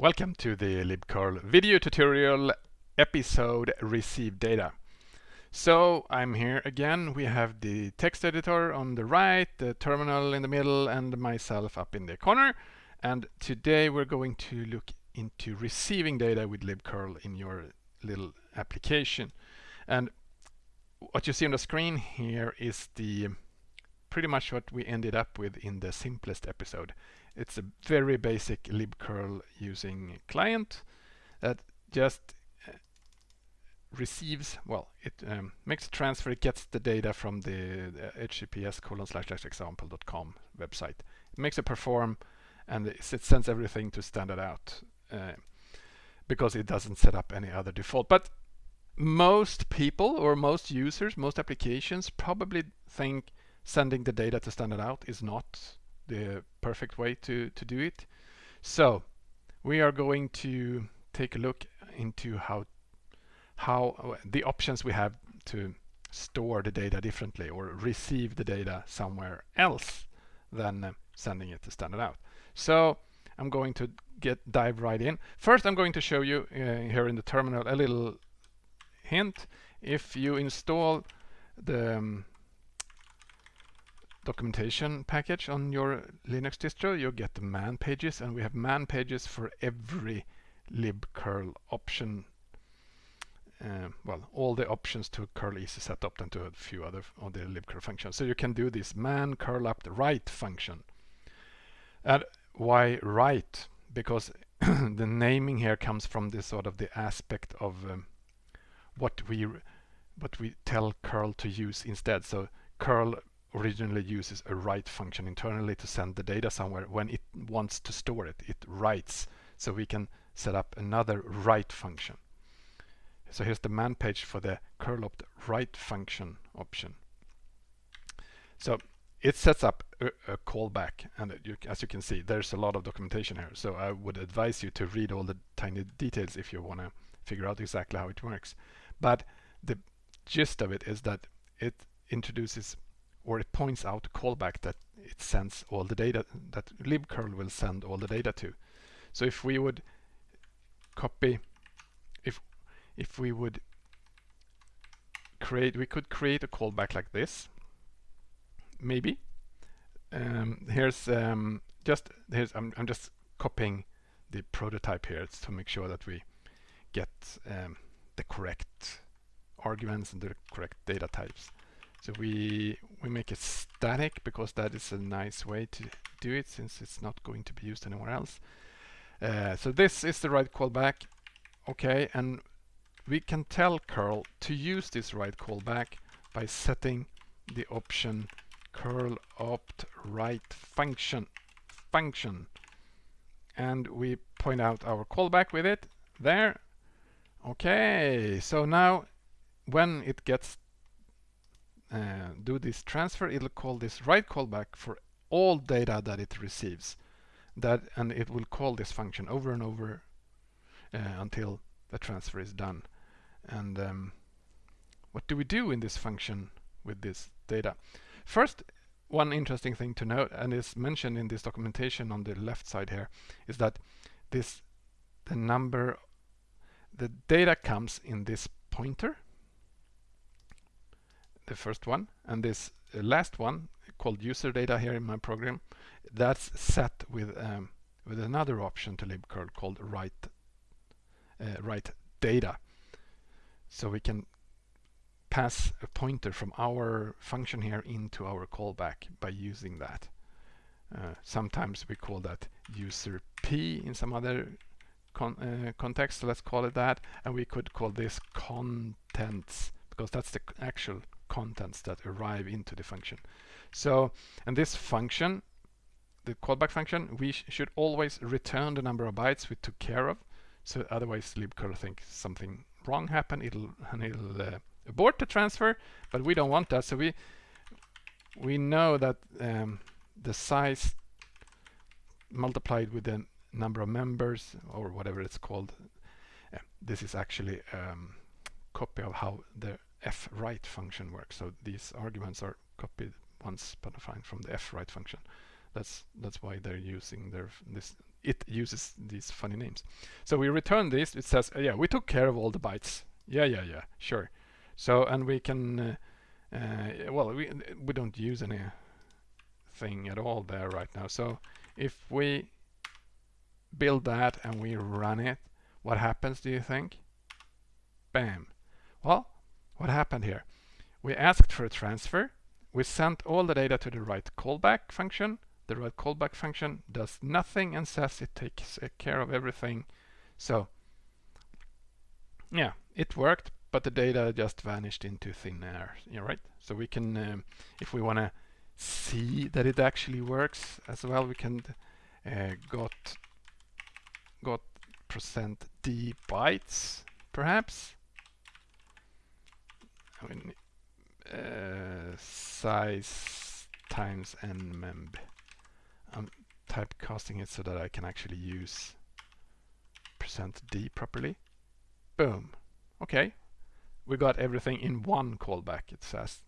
Welcome to the libcurl video tutorial episode receive data. So I'm here again. We have the text editor on the right, the terminal in the middle and myself up in the corner. And today we're going to look into receiving data with libcurl in your little application. And what you see on the screen here is the pretty much what we ended up with in the simplest episode. It's a very basic libcurl using client that just uh, receives, well, it um, makes a transfer, it gets the data from the, the https colon slash example.com website. It makes it perform and it sends everything to standard out uh, because it doesn't set up any other default. But most people or most users, most applications probably think sending the data to standard out is not the perfect way to, to do it. So we are going to take a look into how how the options we have to store the data differently or receive the data somewhere else than uh, sending it to standard out. So I'm going to get dive right in. First I'm going to show you uh, here in the terminal a little hint. If you install the um, documentation package on your Linux distro, you get the man pages, and we have man pages for every libcurl option. Uh, well, all the options to curl easy setopt and to a few other of the libcurl functions. So you can do this man curl up the write function. And why write? Because the naming here comes from this sort of the aspect of um, what we what we tell curl to use instead. So curl originally uses a write function internally to send the data somewhere. When it wants to store it, it writes. So we can set up another write function. So here's the man page for the curl up the write function option. So it sets up a, a callback and you, as you can see there's a lot of documentation here so I would advise you to read all the tiny details if you want to figure out exactly how it works but the gist of it is that it introduces or it points out a callback that it sends all the data that libcurl will send all the data to. So if we would copy, if if we would create, we could create a callback like this, maybe. Um, here's um, just here's I'm I'm just copying the prototype here to make sure that we get um, the correct arguments and the correct data types. So we we make it static because that is a nice way to do it since it's not going to be used anywhere else. Uh, so this is the write callback. Okay, and we can tell curl to use this write callback by setting the option curl opt write function function and we point out our callback with it there okay so now when it gets uh, do this transfer, it'll call this write callback for all data that it receives. That and it will call this function over and over uh, until the transfer is done. And um, what do we do in this function with this data? First, one interesting thing to note, and is mentioned in this documentation on the left side here, is that this the number the data comes in this pointer the first one and this uh, last one called user data here in my program that's set with um, with another option to libcurl called write uh, write data. So we can pass a pointer from our function here into our callback by using that. Uh, sometimes we call that user p in some other con uh, context so let's call it that and we could call this contents because that's the actual contents that arrive into the function. So, and this function, the callback function, we sh should always return the number of bytes we took care of. So otherwise libcurl thinks something wrong happened, it'll, and it'll uh, abort the transfer, but we don't want that. So we we know that um, the size multiplied with the number of members or whatever it's called, uh, this is actually um, copy of how the fwrite function works. So these arguments are copied once but from the fwrite function. That's that's why they're using their this it uses these funny names. So we return this, it says, uh, yeah, we took care of all the bytes. Yeah, yeah, yeah, sure. So, and we can, uh, uh, well, we, we don't use any thing at all there right now. So if we build that and we run it, what happens, do you think? Bam. Well, what happened here? We asked for a transfer. We sent all the data to the write callback function. The write callback function does nothing and says it takes care of everything. So, yeah, it worked, but the data just vanished into thin air. Yeah, right. So we can, um, if we want to see that it actually works as well, we can uh, got got percent d bytes, perhaps. I mean, uh, size times nmemb. I'm typecasting it so that I can actually use percent d properly. Boom. Okay, we got everything in one callback, it says.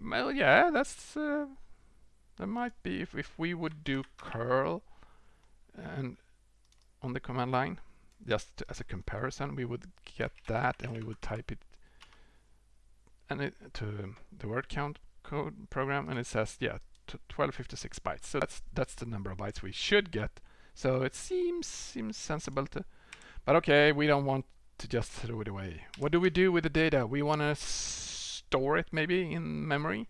Well, yeah, that's uh, that might be if, if we would do curl and on the command line just as a comparison we would get that and we would type it and it to the word count code program and it says yeah 1256 bytes so that's that's the number of bytes we should get so it seems seems sensible to but okay we don't want to just throw it away. What do we do with the data? We want to store it maybe in memory.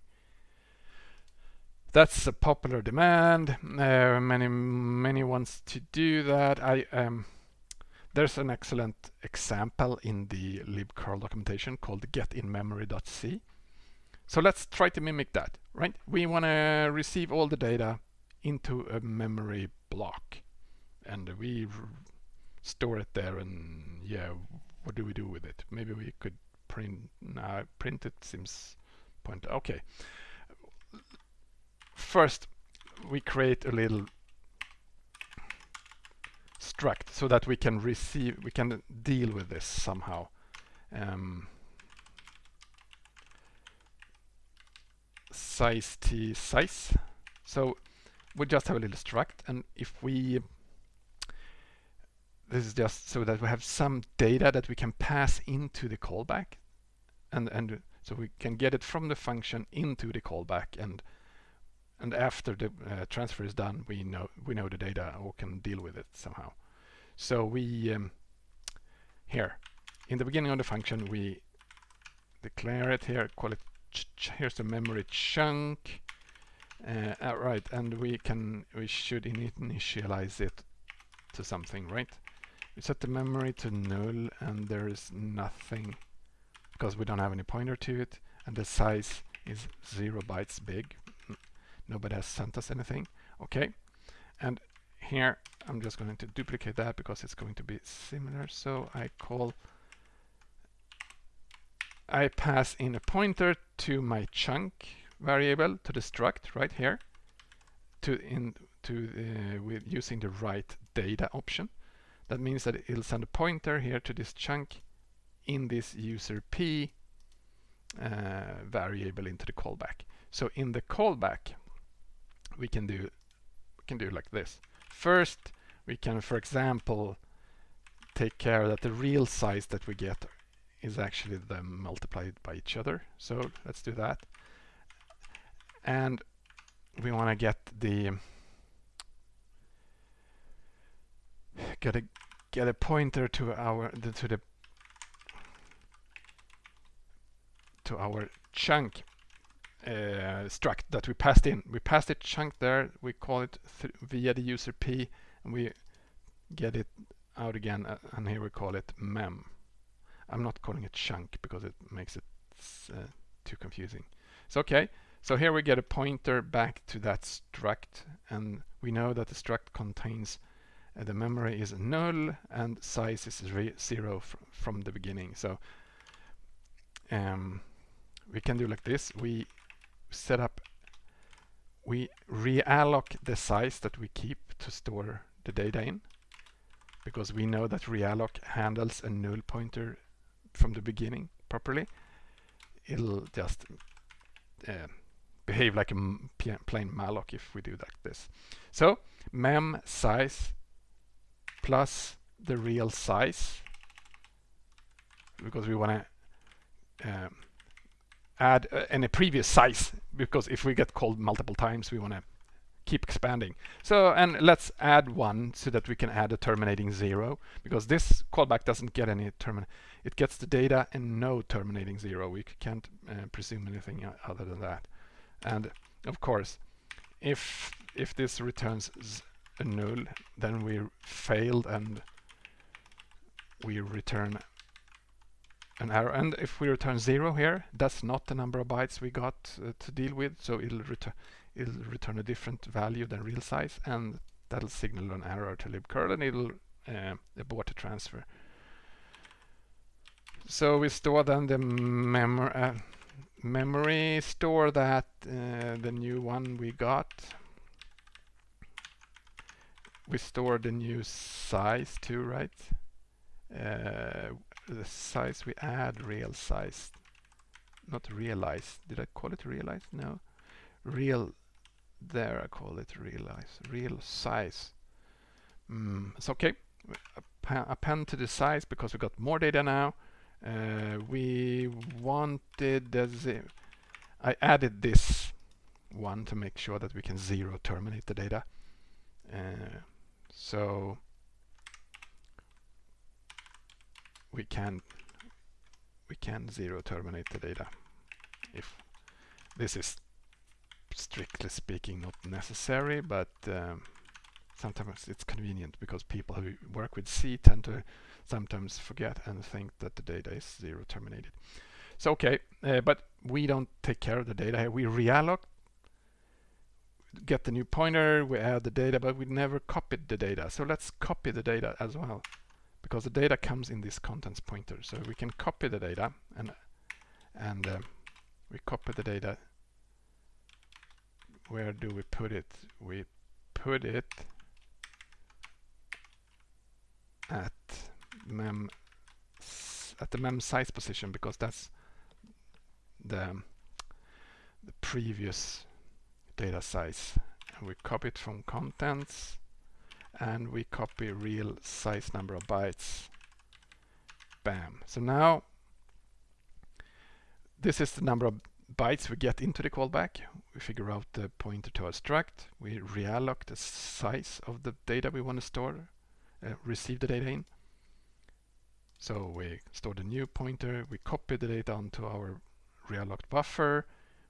That's a popular demand. Uh, many many wants to do that. I um, there's an excellent example in the libcurl documentation called getinmemory.c. So let's try to mimic that, right? We want to receive all the data into a memory block and we store it there and yeah what do we do with it maybe we could print now print it seems point okay first we create a little so that we can receive we can deal with this somehow. Um, size t size. So we just have a little struct and if we this is just so that we have some data that we can pass into the callback and and so we can get it from the function into the callback and and after the uh, transfer is done we know we know the data or can deal with it somehow so we um, here in the beginning of the function we declare it here call it here's the memory chunk uh, uh, right and we can we should initialize it to something right we set the memory to null and there is nothing because we don't have any pointer to it and the size is zero bytes big. Nobody has sent us anything. Okay. And here I'm just going to duplicate that because it's going to be similar. So I call I pass in a pointer to my chunk variable to the struct right here to in to uh, with using the write data option that means that it'll send a pointer here to this chunk in this user p uh, variable into the callback. So in the callback, we can do we can do like this. First, we can, for example, take care that the real size that we get is actually them multiplied by each other. So let's do that. And we want to get the get a get a pointer to our the, to the to our chunk uh, struct that we passed in. We passed a chunk there. We call it via the user p, and we get it out again. Uh, and here we call it mem. I'm not calling it chunk because it makes it uh, too confusing. So okay. So here we get a pointer back to that struct, and we know that the struct contains uh, the memory is null and size is zero fr from the beginning. So um, we can do like this. We set up, we realloc the size that we keep to store the data in because we know that realloc handles a null pointer from the beginning properly. It'll just uh, behave like a plain malloc if we do like this. So mem size plus the real size because we want to um, add uh, any previous size because if we get called multiple times we want to keep expanding. So and let's add one so that we can add a terminating zero because this callback doesn't get any terminate. It gets the data and no terminating zero. We can't uh, presume anything other than that. And of course, if if this returns a null, then we failed and we return an error. And if we return zero here, that's not the number of bytes we got uh, to deal with. So it'll return it'll return a different value than real size, and that'll signal an error to libcurl, and it'll uh, abort the transfer. So we store then the memory uh, memory store that uh, the new one we got. We store the new size too, right? The size we add real size not realize did I call it realize? No. Real there I call it realize real size. Mm, it's okay. Append to the size because we got more data now. Uh, we wanted the I added this one to make sure that we can zero terminate the data. Uh, so we can we can zero terminate the data if this is strictly speaking not necessary but um, sometimes it's convenient because people who work with C tend to sometimes forget and think that the data is zero terminated. So okay uh, but we don't take care of the data here. We realloc get the new pointer we add the data but we never copied the data. So let's copy the data as well because the data comes in this contents pointer. So we can copy the data and and uh, we copy the data. Where do we put it? We put it at mem at the mem size position because that's the the previous data size and we copy it from contents and we copy real size number of bytes. Bam. So now this is the number of bytes we get into the callback. We figure out the pointer to our struct. We realloc the size of the data we want to store, uh, receive the data in. So we store the new pointer, we copy the data onto our realloced buffer,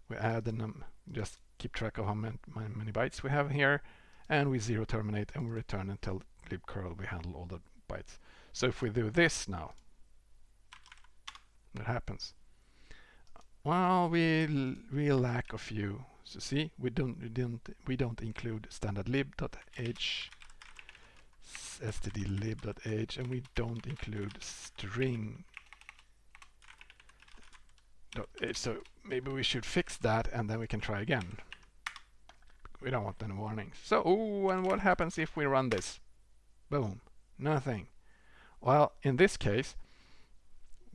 we add num just keep track of how many bytes we have here, and we zero terminate and we return and tell libcurl we handle all the bytes. So if we do this now, what happens? Well, we we lack a few. So see, we don't we don't we don't include standard lib.h stdlib.h and we don't include string so maybe we should fix that and then we can try again we don't want any warnings. So, ooh, and what happens if we run this? Boom, nothing. Well, in this case,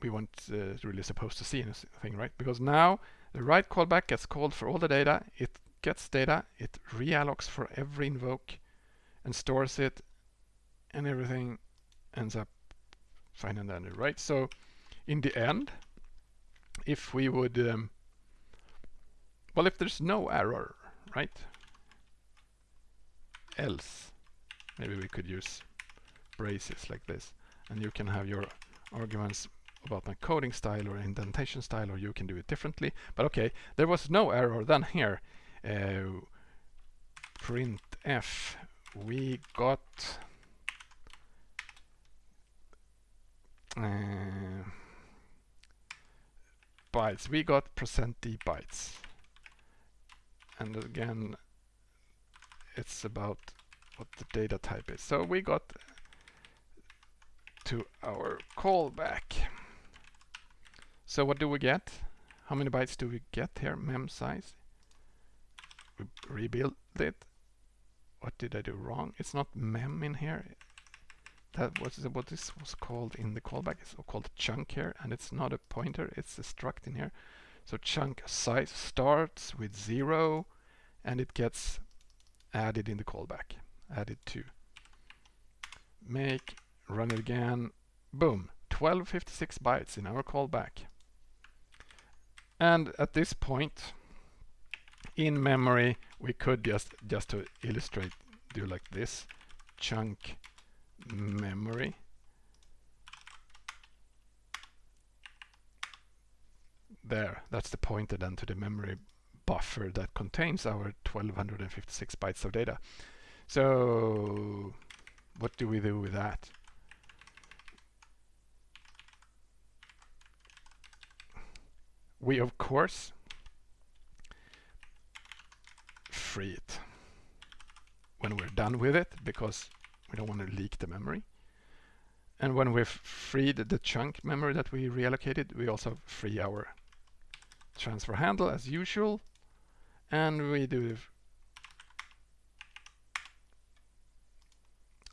we weren't uh, really supposed to see anything, right? Because now the write callback gets called for all the data, it gets data, it reallocs for every invoke and stores it, and everything ends up fine and dandy, right? So in the end, if we would, um, well, if there's no error, right? Else. Maybe we could use braces like this. And you can have your arguments about my coding style or indentation style, or you can do it differently. But okay, there was no error then here. Uh, print f, we got uh, bytes. We got percent %d bytes. And again, it's about what the data type is. So we got to our callback. So what do we get? How many bytes do we get here? Mem size. We rebuild it. What did I do wrong? It's not mem in here. That was what this was called in the callback. It's called chunk here, and it's not a pointer. It's a struct in here. So chunk size starts with zero and it gets added in the callback. Added to make, run it again, boom, 1256 bytes in our callback. And at this point, in memory, we could just, just to illustrate, do like this, chunk memory. There, that's the pointer then to the memory buffer that contains our 1256 bytes of data. So what do we do with that? We of course free it when we're done with it because we don't want to leak the memory. And when we've freed the chunk memory that we reallocated, we also free our transfer handle as usual. And we do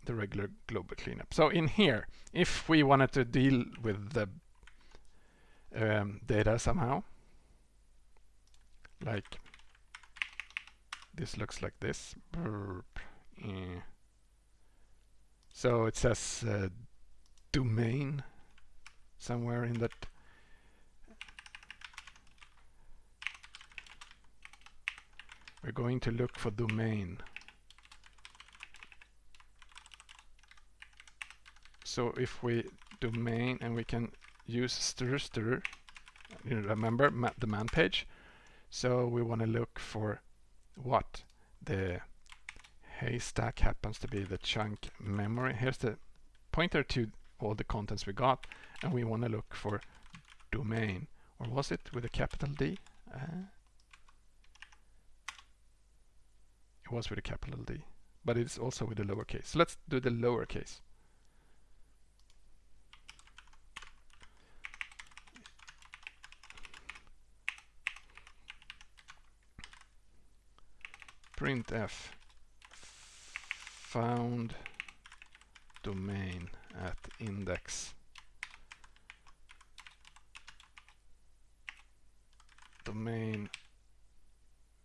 the regular global cleanup. So in here, if we wanted to deal with the um, data somehow, like this looks like this. So it says uh, domain somewhere in that we're going to look for domain. So if we domain and we can use strstr you remember ma the man page? So we want to look for what the haystack happens to be the chunk memory. Here's the pointer to all the contents we got and we want to look for domain. Or was it with a capital D? Uh, was with a capital D but it's also with a lowercase so let's do the lowercase printf found domain at index. Domain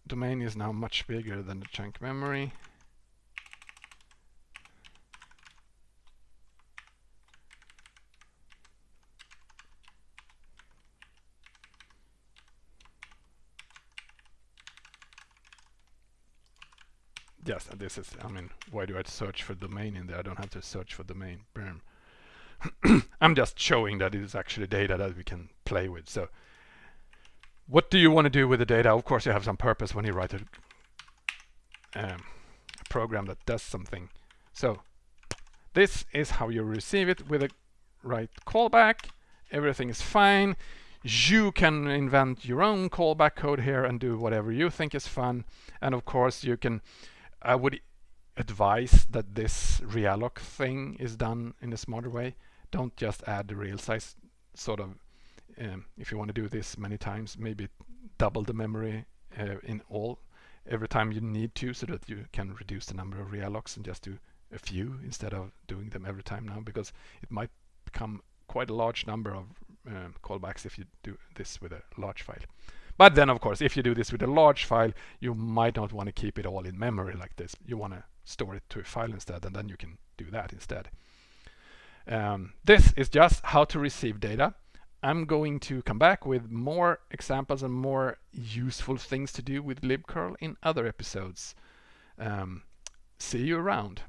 domain is now much bigger than the chunk memory yes, this is, I mean, why do I search for domain in there? I don't have to search for domain. I'm just showing that it is actually data that we can play with. So what do you want to do with the data? Of course, you have some purpose when you write a, um, program that does something. So this is how you receive it with a write callback. Everything is fine. You can invent your own callback code here and do whatever you think is fun. And of course, you can I would advise that this realloc thing is done in a smarter way. Don't just add the real size sort of um, if you want to do this many times maybe double the memory uh, in all every time you need to so that you can reduce the number of reallocs and just do a few instead of doing them every time now because it might become quite a large number of um, callbacks if you do this with a large file. But then, of course, if you do this with a large file, you might not want to keep it all in memory like this. You want to store it to a file instead, and then you can do that instead. Um, this is just how to receive data. I'm going to come back with more examples and more useful things to do with libcurl in other episodes. Um, see you around.